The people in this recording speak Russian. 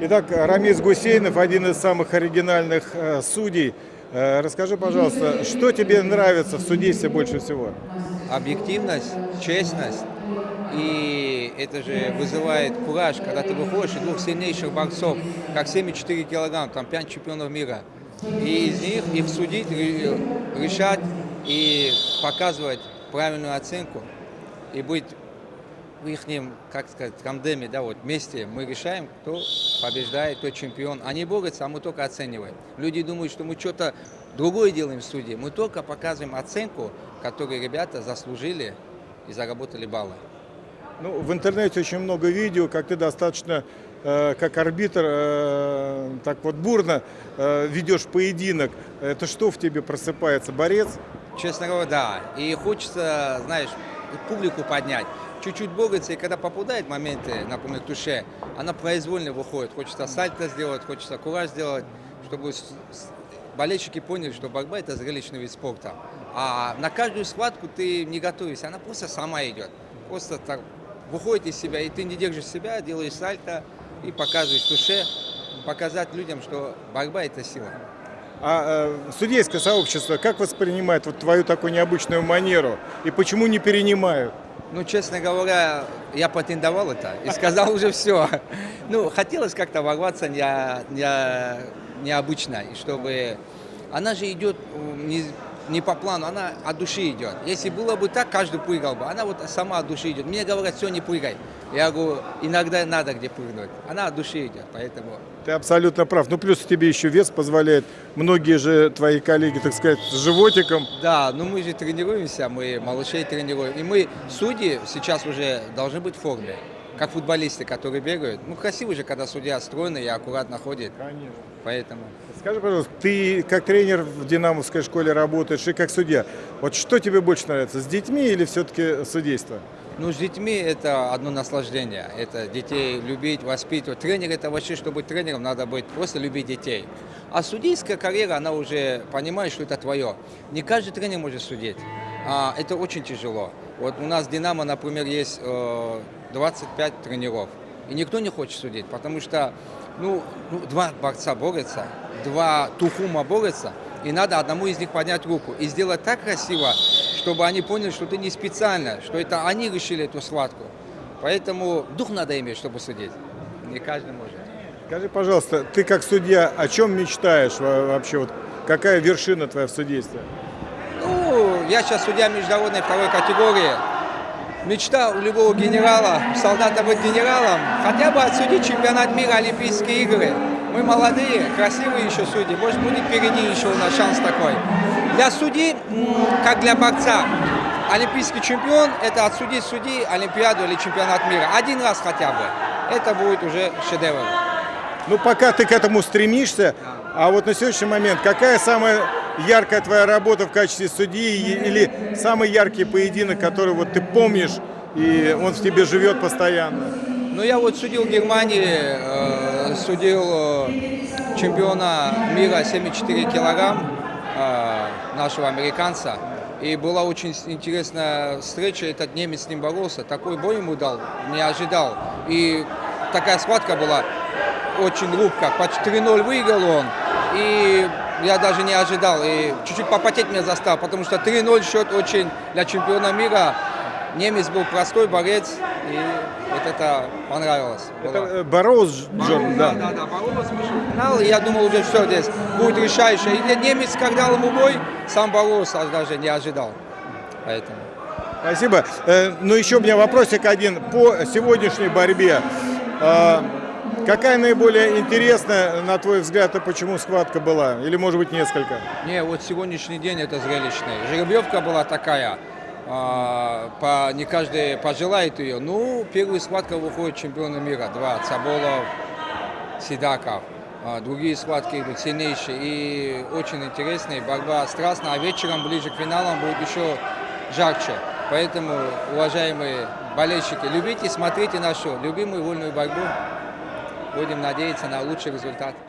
Итак, Рамис Гусейнов, один из самых оригинальных э, судей. Э, расскажи, пожалуйста, что тебе нравится в судействе больше всего? Объективность, честность. И это же вызывает кураж, когда ты выходишь и двух сильнейших борцов, как 74 килограмм, там 5 чемпионов мира. И из них их судить, решать и показывать правильную оценку. И быть в их, как сказать, тандеме, да, вот вместе мы решаем, кто побеждает, кто чемпион. Они борются, а мы только оцениваем. Люди думают, что мы что-то другое делаем в суде. Мы только показываем оценку, которую ребята заслужили и заработали баллы. Ну, в интернете очень много видео, как ты достаточно, э, как арбитр, э, так вот бурно э, ведешь поединок. Это что в тебе просыпается, борец? Честно говоря, да. И хочется, знаешь, публику поднять чуть-чуть борется, и когда попадает моменты, например, туше, она произвольно выходит. Хочется сальто сделать, хочется кураж сделать, чтобы болельщики поняли, что борьба – это зрелищный вид спорта. А на каждую схватку ты не готовишься, она просто сама идет. Просто так выходит из себя, и ты не держишь себя, делаешь сальто и показываешь туше, показать людям, что борьба – это сила. А э, судейское сообщество как воспринимает вот твою такую необычную манеру и почему не перенимают? Ну, честно говоря, я патентовал это и сказал уже все. Ну, хотелось как-то ворваться не, не, необычно, и чтобы... Она же идет не, не по плану, она от души идет. Если было бы так, каждый прыгал бы. Она вот сама от души идет. Мне говорят, все, не прыгай. Я говорю, иногда надо где прыгнуть. Она от души идет, поэтому... Ты абсолютно прав. Ну, плюс тебе еще вес позволяет. Многие же твои коллеги, так сказать, с животиком. Да, ну мы же тренируемся, мы малышей тренируем. И мы, судьи, сейчас уже должны быть в форме как футболисты, которые бегают. Ну, красиво же, когда судья стройный и аккуратно ходит. Конечно. Поэтому. Скажи, пожалуйста, ты как тренер в Динамовской школе работаешь и как судья. Вот что тебе больше нравится, с детьми или все-таки судейство? Ну, с детьми это одно наслаждение. Это детей любить, воспитывать. Тренер это вообще, чтобы быть тренером, надо быть просто любить детей. А судейская карьера, она уже понимает, что это твое. Не каждый тренер может судить. А, это очень тяжело. Вот у нас «Динамо», например, есть э, 25 тренеров. И никто не хочет судить, потому что ну, ну, два борца борются, два тухума борются, и надо одному из них поднять руку и сделать так красиво, чтобы они поняли, что ты не специально, что это они решили эту схватку. Поэтому дух надо иметь, чтобы судить. Не каждый может. Скажи, пожалуйста, ты как судья о чем мечтаешь вообще? Вот какая вершина твоя в судействе? Я сейчас судья международной второй категории. Мечта у любого генерала, солдата быть генералом, хотя бы отсудить чемпионат мира, Олимпийские игры. Мы молодые, красивые еще судьи, может будет впереди еще у нас шанс такой. Для судей, как для борца, олимпийский чемпион – это отсудить судьи Олимпиаду или чемпионат мира. Один раз хотя бы. Это будет уже шедевр. Ну, пока ты к этому стремишься, а вот на сегодняшний момент, какая самая яркая твоя работа в качестве судьи или самый яркий поединок, который вот ты помнишь, и он в тебе живет постоянно? Ну, я вот судил в Германии, э, судил э, чемпиона мира 74 килограмм, э, нашего американца. И была очень интересная встреча, этот немец с ним боролся, такой бой ему дал, не ожидал. И такая схватка была очень лупка, по 4-0 выиграл он. И я даже не ожидал. И чуть-чуть попотеть меня заставил, потому что 3-0 счет очень для чемпиона мира. Немец был простой борец, и вот это понравилось. Это было. Боролс, Джон, да. Да, да, боролся, финал, и я думал уже все здесь будет решающее. И немец, когда ему бой, сам боролся, даже не ожидал. Поэтому. Спасибо. Э, ну, еще у меня вопросик один по сегодняшней борьбе. Какая наиболее интересная, на твой взгляд, и почему схватка была? Или, может быть, несколько? Не, вот сегодняшний день это зрелищный. Жеребьевка была такая, а, по, не каждый пожелает ее. Ну, первая схватка выходит чемпионы мира. Два, Цаболов, Сидаков. А, другие схватки идут сильнейшие и очень интересные. Борьба страстная, а вечером, ближе к финалам, будет еще жарче. Поэтому, уважаемые болельщики, любите, смотрите нашу любимую вольную борьбу. Будем надеяться на лучший результат.